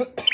Ha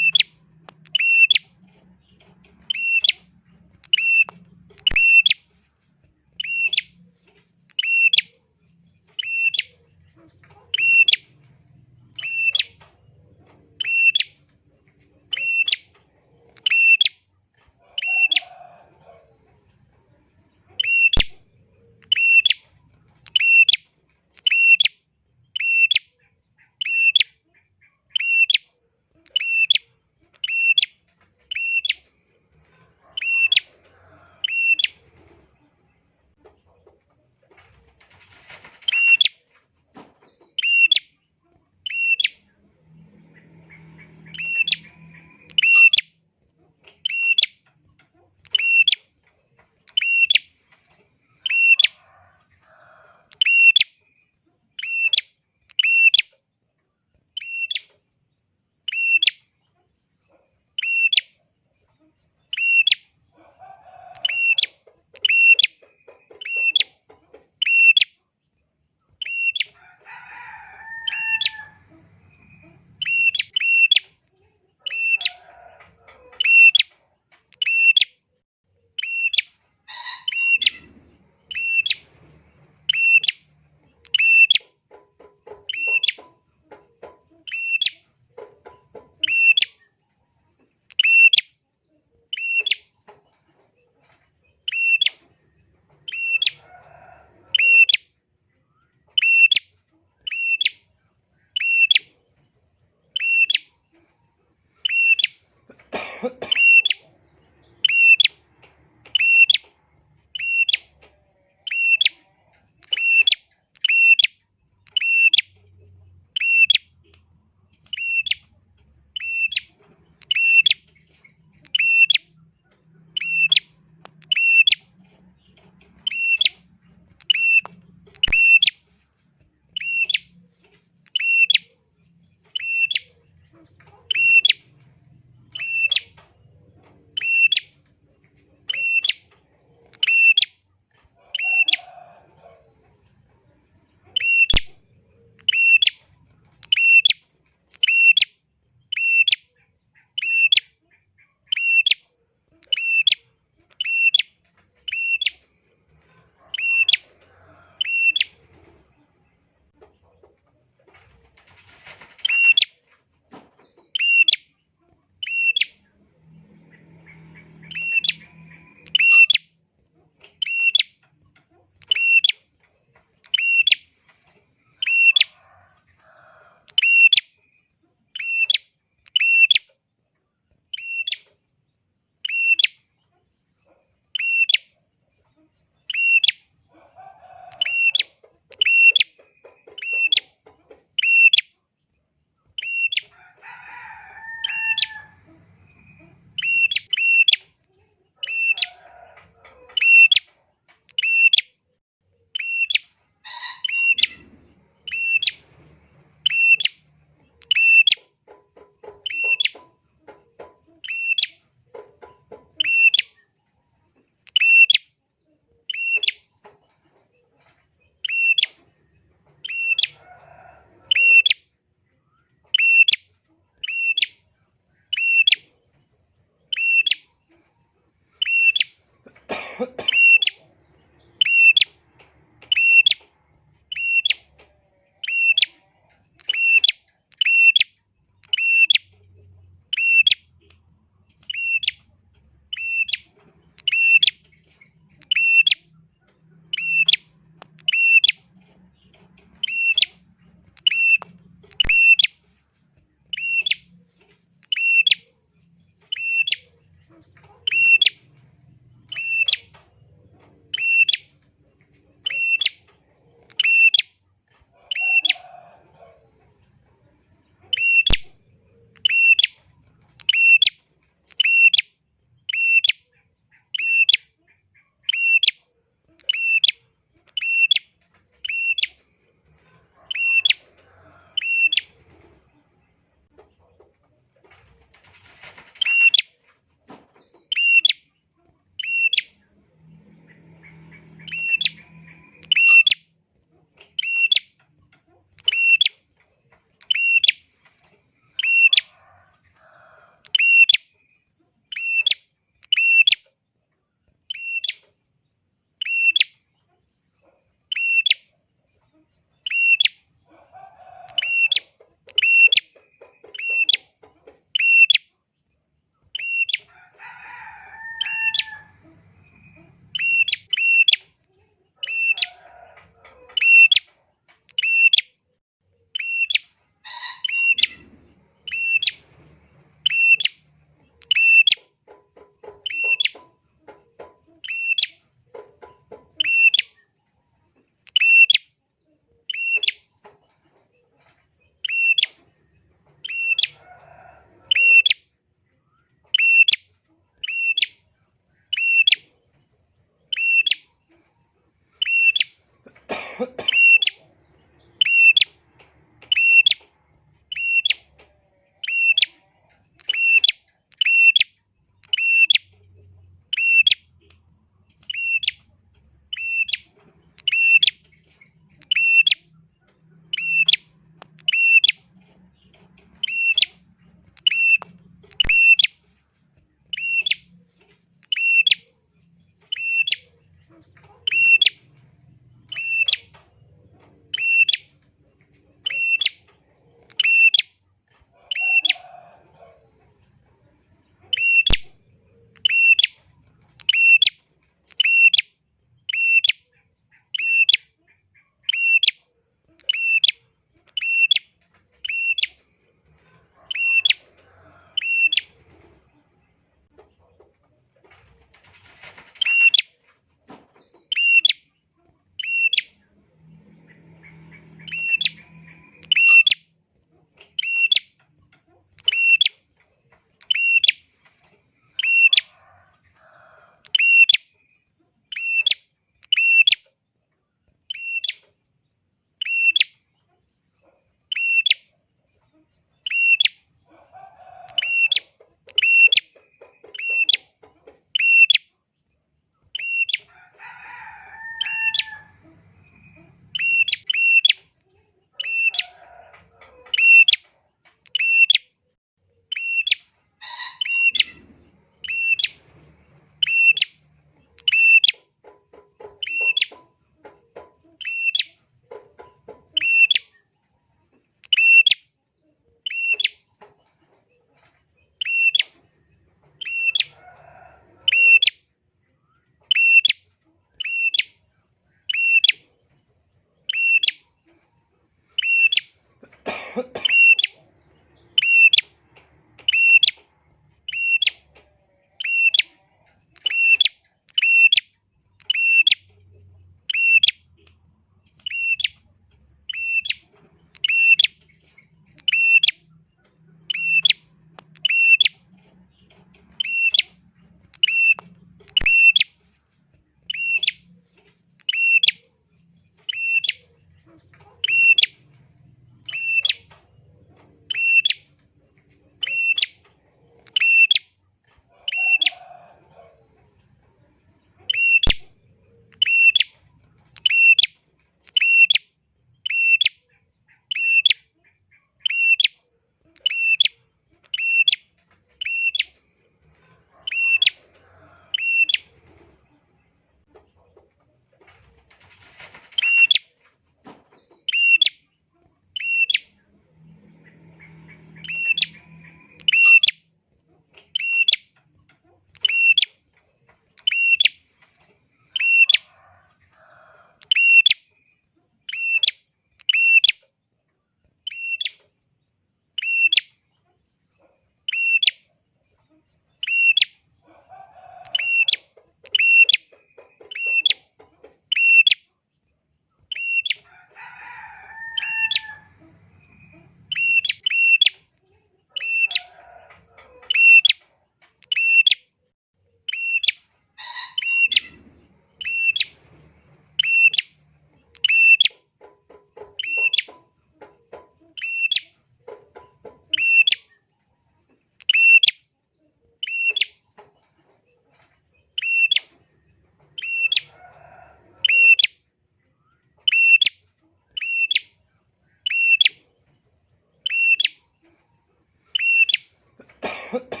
Put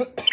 Huh?